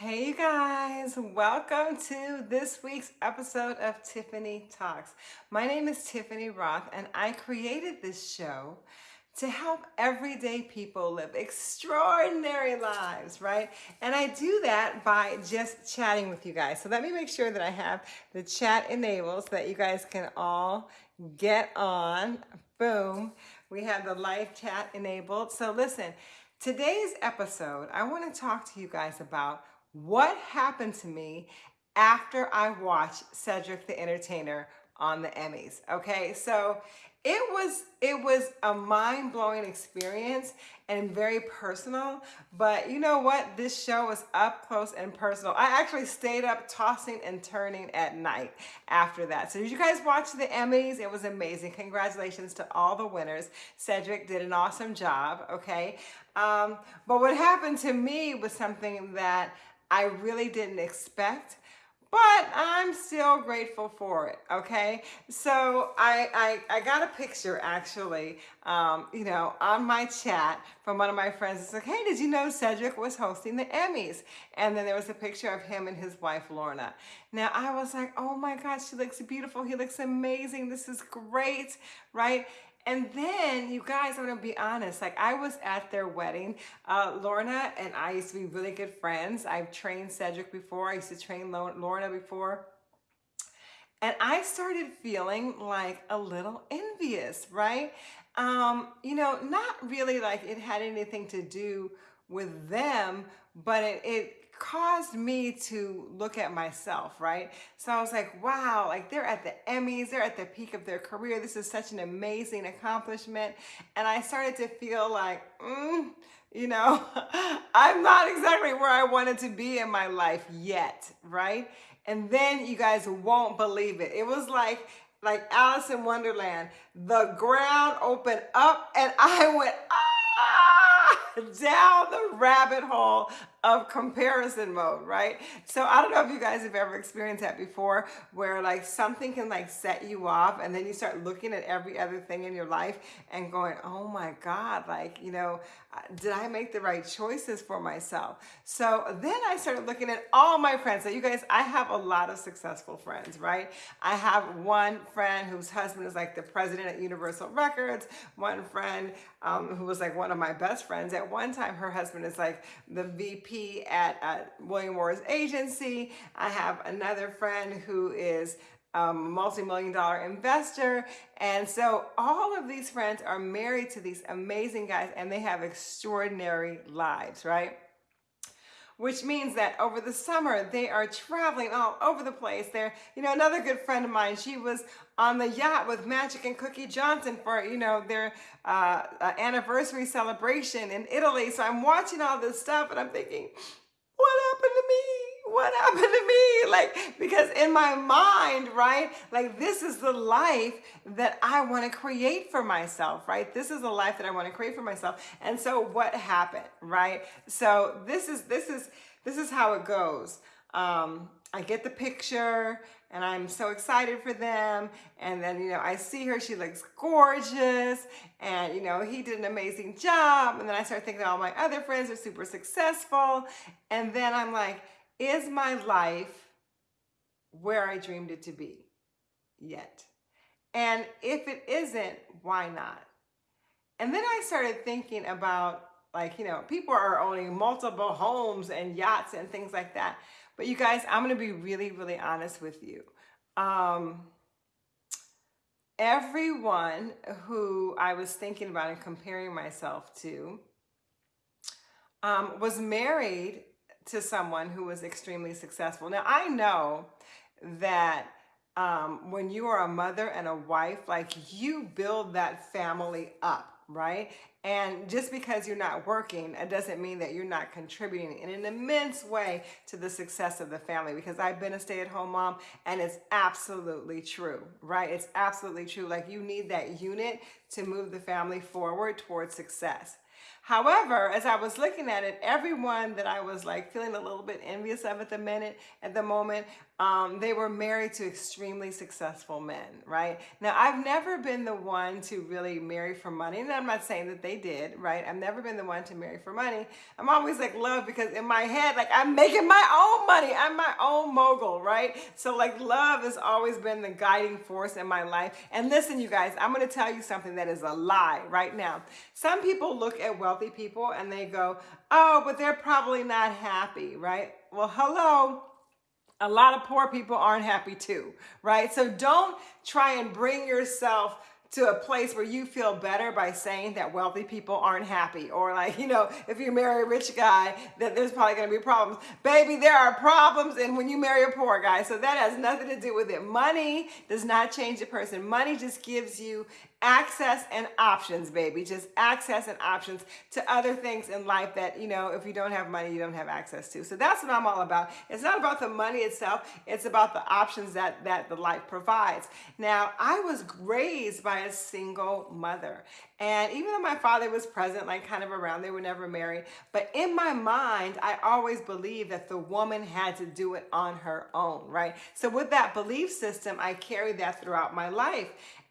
Hey you guys, welcome to this week's episode of Tiffany Talks. My name is Tiffany Rothe and I created this show to help everyday people live extraordinary lives, right? And I do that by just chatting with you guys. So let me make sure that I have the chat enabled so that you guys can all get on. Boom. We have the live chat enabled. So listen, today's episode, I want to talk to you guys about what happened to me after I watched Cedric the Entertainer on the Emmys. Okay, so it was it was a mind-blowing experience and very personal but you know what? This show was up close and personal. I actually stayed up tossing and turning at night after that. So did you guys watch the emmys? It was amazing. Congratulations to all the winners. Cedric did an awesome job okay? Um, but what happened to me was something that I really didn't expect, but I'm still grateful for it, okay? So I, I, I got a picture actually, um, you know, on my chat from one of my friends. It's like, hey, did you know Cedric was hosting the Emmys? And then there was a picture of him and his wife, Lorna. Now I was like, oh my gosh, she looks beautiful. He looks amazing. This is great, right? And then, you guys, I'm gonna be honest, like I was at their wedding. Uh, Lorna and I used to be really good friends. I've trained Cedric before. I used to train Lorna before. And I started feeling like a little envious, right? Um, you know, not really like it had anything to do with them, but it, it caused me to look at myself, right? So I was like, wow, like they're at the Emmys, they're at the peak of their career. This is such an amazing accomplishment. And I started to feel like, mm, you know, I'm not exactly where I wanted to be in my life yet, right? And then you guys won't believe it. It was like, like Alice in Wonderland, the ground opened up and I went, ah, down the rabbit hole of comparison mode, right? So I don't know if you guys have ever experienced that before where like something can like set you off and then you start looking at every other thing in your life and going, oh my God, like, you know, did I make the right choices for myself? So then I started looking at all my friends. So you guys, I have a lot of successful friends, right? I have one friend whose husband is like the president at Universal Records, one friend um, who was like one of my best friends. At one time, her husband is like the VP At William Morris Agency. I have another friend who is um, a multi-million dollar investor. And so all of these friends are married to these amazing guys and they have extraordinary lives, right? which means that over the summer they are traveling all over the place. They're, you know, another good friend of mine, she was on the yacht with Magic and Cookie Johnson for, you know, their uh, uh, anniversary celebration in Italy. So I'm watching all this stuff and I'm thinking, what happened to me? what happened to me? Like, because in my mind, right, like this is the life that I want to create for myself, right? This is the life that I want to create for myself. And so what happened, right? So this is, this is, this is how it goes. Um, I get the picture and I'm so excited for them. And then, you know, I see her, she looks gorgeous. And, you know, he did an amazing job. And then I start thinking all my other friends are super successful. And then I'm like, is my life where I dreamed it to be yet? And if it isn't, why not? And then I started thinking about like, you know, people are owning multiple homes and yachts and things like that. But you guys, I'm going to be really, really honest with you. Um, everyone who I was thinking about and comparing myself to um, was married to someone who was extremely successful. Now, I know that um, when you are a mother and a wife, like you build that family up, right? And just because you're not working, it doesn't mean that you're not contributing in an immense way to the success of the family because I've been a stay-at-home mom and it's absolutely true, right? It's absolutely true. Like you need that unit to move the family forward towards success. However, as I was looking at it, everyone that I was like feeling a little bit envious of at the minute, at the moment, um, they were married to extremely successful men, right? Now, I've never been the one to really marry for money, and I'm not saying that they did, right? I've never been the one to marry for money. I'm always like love because in my head, like I'm making my own money. I'm my own mogul, right? So like love has always been the guiding force in my life. And listen, you guys, I'm going to tell you something that is a lie right now. Some people look at wealthy people and they go, oh, but they're probably not happy, right? Well, hello a lot of poor people aren't happy too, right? So don't try and bring yourself to a place where you feel better by saying that wealthy people aren't happy or like you know if you marry a rich guy that there's probably going to be problems baby there are problems and when you marry a poor guy so that has nothing to do with it money does not change a person money just gives you access and options, baby. Just access and options to other things in life that, you know, if you don't have money, you don't have access to. So that's what I'm all about. It's not about the money itself. It's about the options that, that the life provides. Now, I was raised by a single mother. And even though my father was present, like kind of around, they were never married. But in my mind, I always believed that the woman had to do it on her own, right? So with that belief system, I carried that throughout my life.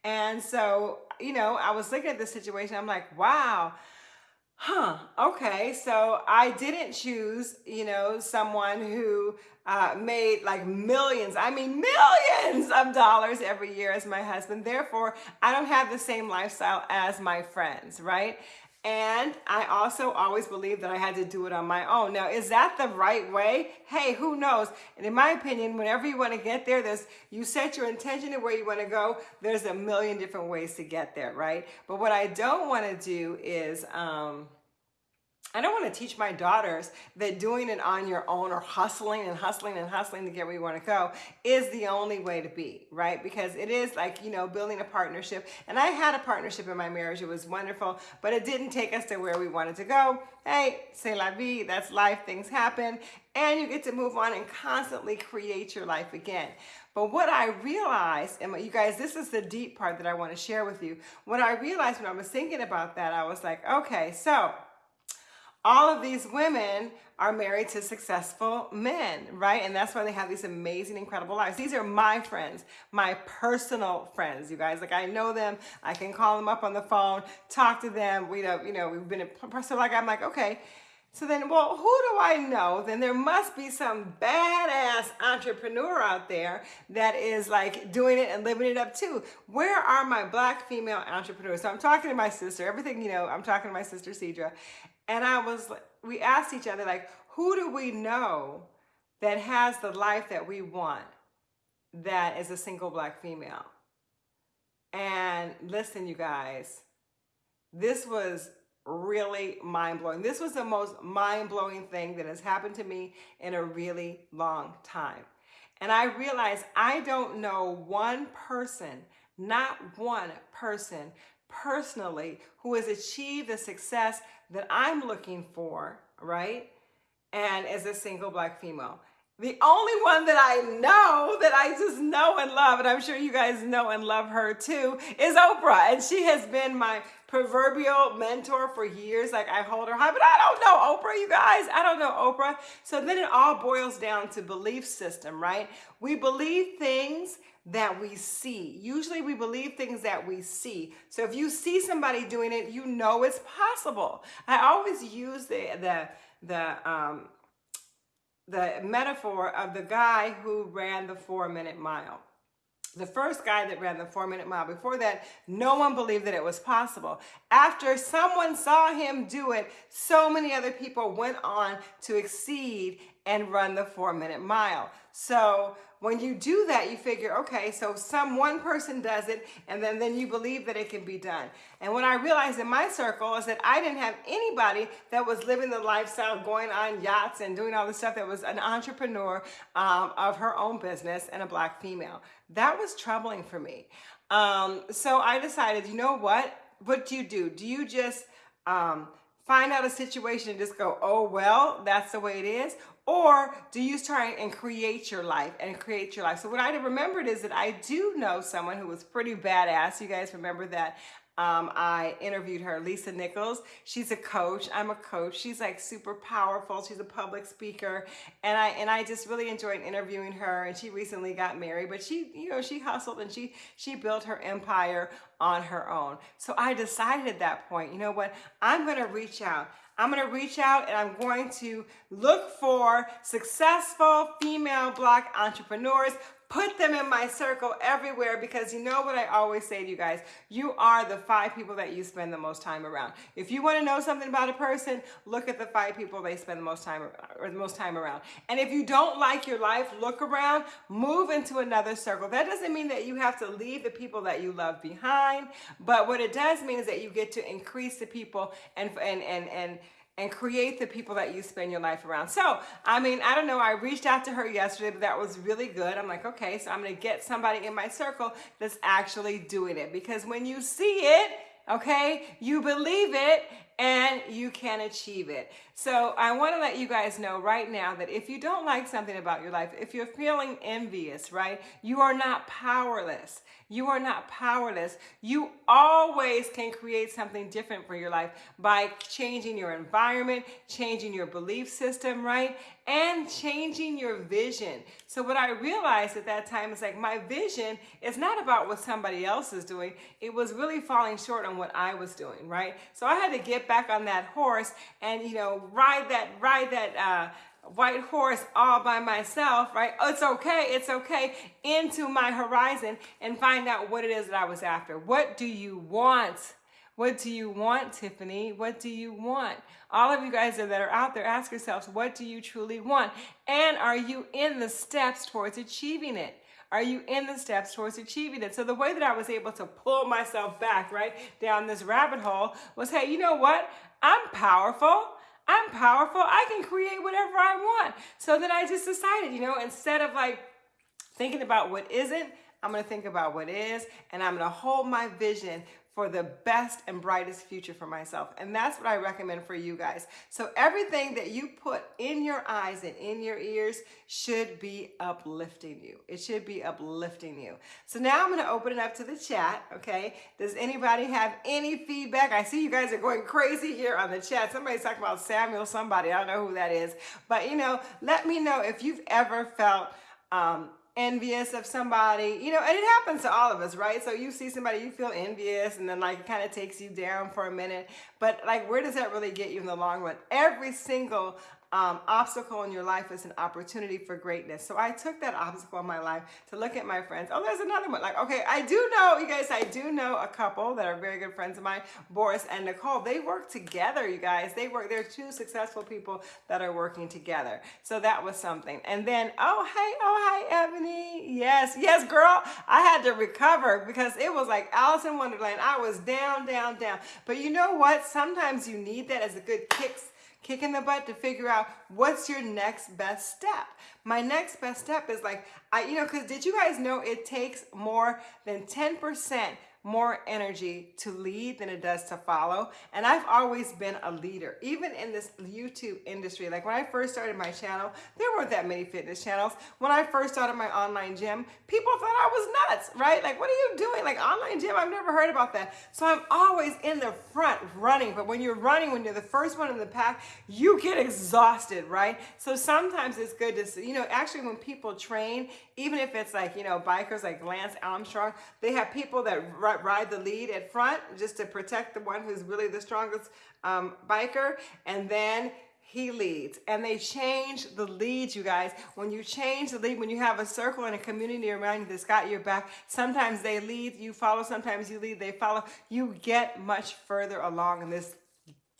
And so, you know, I was looking at this situation. I'm like, wow, huh, okay. So I didn't choose, you know, someone who uh, made like millions, I mean, millions of dollars every year as my husband. Therefore, I don't have the same lifestyle as my friends, right? And I also always believed that I had to do it on my own. Now, is that the right way? Hey, who knows? And in my opinion, whenever you want to get there, there's you set your intention to where you want to go. There's a million different ways to get there, right? But what I don't want to do is um, I don't want to teach my daughters that doing it on your own or hustling and hustling and hustling to get where you want to go is the only way to be, right? Because it is like, you know, building a partnership. And I had a partnership in my marriage. It was wonderful, but it didn't take us to where we wanted to go. Hey, c'est la vie, that's life, things happen. And you get to move on and constantly create your life again. But what I realized, and you guys, this is the deep part that I want to share with you. What I realized when I was thinking about that, I was like, okay, so all of these women are married to successful men, right? And that's why they have these amazing, incredible lives. These are my friends, my personal friends, you guys. Like I know them, I can call them up on the phone, talk to them. We know, you know, we've been in, so like I'm like, okay. So then, well, who do I know? Then there must be some badass entrepreneur out there that is like doing it and living it up too. Where are my black female entrepreneurs? So I'm talking to my sister, everything, you know, I'm talking to my sister Cedra, and I was, we asked each other, like, who do we know that has the life that we want that is a single black female? And listen, you guys, this was really mind blowing. This was the most mind blowing thing that has happened to me in a really long time. And I realized I don't know one person, not one person personally who has achieved the success that I'm looking for, right? And as a single black female. The only one that I know that I just know and love, and I'm sure you guys know and love her too, is Oprah. And she has been my proverbial mentor for years. Like I hold her high, but I don't know Oprah, you guys. I don't know Oprah. So then it all boils down to belief system, right? We believe things that we see. Usually we believe things that we see. So if you see somebody doing it, you know it's possible. I always use the the the um the metaphor of the guy who ran the 4-minute mile. The first guy that ran the four minute mile. Before that, no one believed that it was possible. After someone saw him do it, so many other people went on to exceed and run the four minute mile. So when you do that, you figure, okay, so some one person does it, and then, then you believe that it can be done. And what I realized in my circle is that I didn't have anybody that was living the lifestyle, going on yachts and doing all the stuff that was an entrepreneur um, of her own business and a black female. That was troubling for me. Um, so I decided, you know what? What do you do? Do you just um, find out a situation and just go, oh, well, that's the way it is? Or do you try and create your life and create your life? So what I remembered is that I do know someone who was pretty badass. You guys remember that Um, I interviewed her, Lisa Nichols. She's a coach. I'm a coach. She's like super powerful. She's a public speaker, and I and I just really enjoyed interviewing her. And she recently got married, but she, you know, she hustled and she she built her empire on her own. So I decided at that point, you know what? I'm going to reach out. I'm going to reach out and I'm going to look for successful female black entrepreneurs put them in my circle everywhere because you know what I always say to you guys, you are the five people that you spend the most time around. If you want to know something about a person, look at the five people they spend the most time or the most time around. And if you don't like your life, look around, move into another circle. That doesn't mean that you have to leave the people that you love behind, but what it does mean is that you get to increase the people and and and and and create the people that you spend your life around. So, I mean, I don't know, I reached out to her yesterday, but that was really good. I'm like, okay, so I'm gonna get somebody in my circle that's actually doing it because when you see it, okay, you believe it and you can achieve it. So I want to let you guys know right now that if you don't like something about your life, if you're feeling envious, right, you are not powerless. You are not powerless. You always can create something different for your life by changing your environment, changing your belief system, right? And changing your vision. So what I realized at that time is like my vision is not about what somebody else is doing. It was really falling short on what I was doing, right? So I had to get back on that horse and, you know, ride that, ride that, uh, white horse all by myself, right? Oh, It's okay, it's okay, into my horizon and find out what it is that I was after. What do you want? What do you want, Tiffany? What do you want? All of you guys that are out there, ask yourselves, what do you truly want? And are you in the steps towards achieving it? Are you in the steps towards achieving it? So the way that I was able to pull myself back, right, down this rabbit hole was, hey, you know what? I'm powerful. I'm powerful. I can create whatever I want. So then I just decided, you know, instead of like thinking about what isn't, I'm going to think about what is, and I'm going to hold my vision for the best and brightest future for myself. And that's what I recommend for you guys. So everything that you put in your eyes and in your ears should be uplifting you. It should be uplifting you. So now I'm to open it up to the chat, okay? Does anybody have any feedback? I see you guys are going crazy here on the chat. Somebody's talking about Samuel somebody. I don't know who that is. But, you know, let me know if you've ever felt um, envious of somebody, you know, and it happens to all of us, right? So you see somebody, you feel envious, and then like it kind of takes you down for a minute. But like, where does that really get you in the long run? Every single um, obstacle in your life is an opportunity for greatness. So I took that obstacle in my life to look at my friends. Oh, there's another one. Like, okay, I do know, you guys, I do know a couple that are very good friends of mine, Boris and Nicole. They work together, you guys. They work, they're two successful people that are working together. So that was something. And then, oh, hey, oh, hi, Ebony. Yes, yes, girl. I had to recover because it was like Alice in Wonderland. I was down, down, down. But you know what? Sometimes you need that as a good kick kick in the butt to figure out what's your next best step. My next best step is like, I, you know, because did you guys know it takes more than 10% more energy to lead than it does to follow. And I've always been a leader, even in this YouTube industry. Like when I first started my channel, there weren't that many fitness channels. When I first started my online gym, people thought I was nuts, right? Like, what are you doing? Like online gym, I've never heard about that. So I'm always in the front running. But when you're running, when you're the first one in the pack, you get exhausted, right? So sometimes it's good to see, you know, actually when people train, even if it's like, you know, bikers like Lance Armstrong, they have people that ride the lead at front just to protect the one who's really the strongest um, biker. And then he leads. And they change the lead you guys. When you change the lead when you have a circle and a community around you that's got your back sometimes they lead you follow. Sometimes you lead they follow. You get much further along in this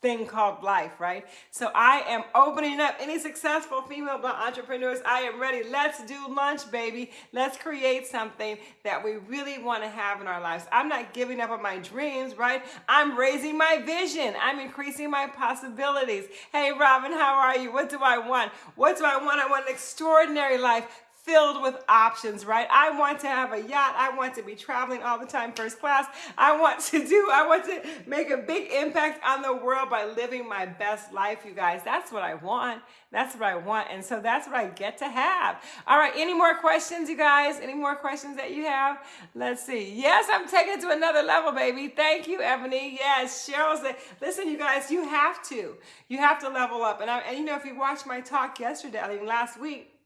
thing called life, right? So I am opening up any successful female entrepreneurs. I am ready. Let's do lunch, baby. Let's create something that we really want to have in our lives. I'm not giving up on my dreams, right? I'm raising my vision. I'm increasing my possibilities. Hey, Robin, how are you? What do I want? What do I want? I want an extraordinary life filled with options, right? I want to have a yacht. I want to be traveling all the time first class. I want to do, I want to make a big impact on the world by living my best life, you guys. That's what I want. That's what I want. And so that's what I get to have. All right, any more questions, you guys? Any more questions that you have? Let's see. Yes, I'm taking it to another level, baby. Thank you, Ebony. Yes, Cheryl said, listen, you guys, you have to. You have to level up. And, I, and you know, if you watched my talk yesterday, I mean, last week,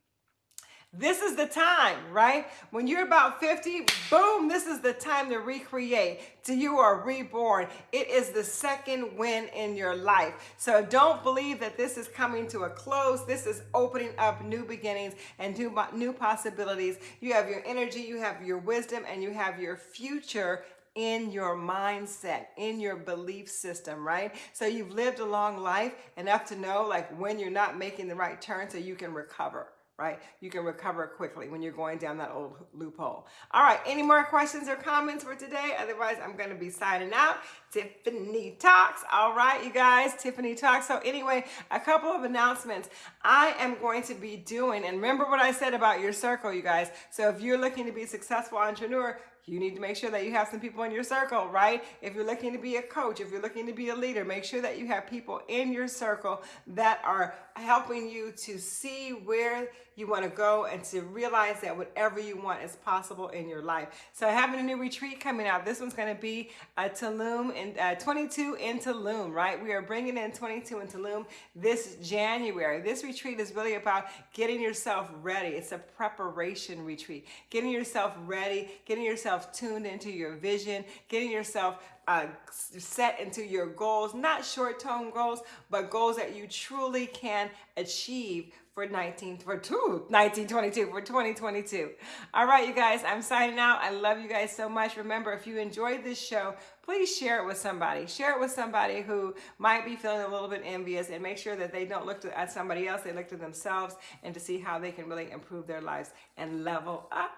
this is the time, right? When you're about 50, boom, this is the time to recreate, you are reborn. It is the second win in your life. So don't believe that this is coming to a close. This is opening up new beginnings and new, new possibilities. You have your energy, you have your wisdom, and you have your future in your mindset, in your belief system, right? So you've lived a long life enough to know like when you're not making the right turn so you can recover right? You can recover quickly when you're going down that old loophole. All right, any more questions or comments for today? Otherwise, I'm gonna be signing out. Tiffany Talks. All right, you guys, Tiffany Talks. So anyway, a couple of announcements. I am going to be doing, and remember what I said about your circle, you guys. So if you're looking to be a successful entrepreneur, you need to make sure that you have some people in your circle, right? If you're looking to be a coach, if you're looking to be a leader, make sure that you have people in your circle that are helping you to see where you want to go and to realize that whatever you want is possible in your life. So having a new retreat coming out. This one's going to be a Tulum in uh, 22 in Tulum, right? We are bringing in 22 in Tulum this January. This retreat is really about getting yourself ready. It's a preparation retreat. Getting yourself ready, getting yourself tuned into your vision, getting yourself uh, set into your goals, not short-term goals, but goals that you truly can achieve for 19 for two 1922 for 2022 all right you guys i'm signing out. I love you guys so much. Remember if you enjoyed this show please share it with somebody. Share it with somebody who might be feeling a little bit envious and make sure that they don't look to, at somebody else they look to themselves and to see how they can really improve their lives and level up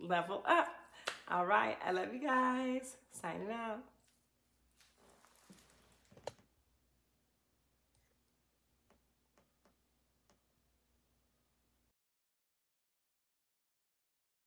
level up all right i love you guys. Signing out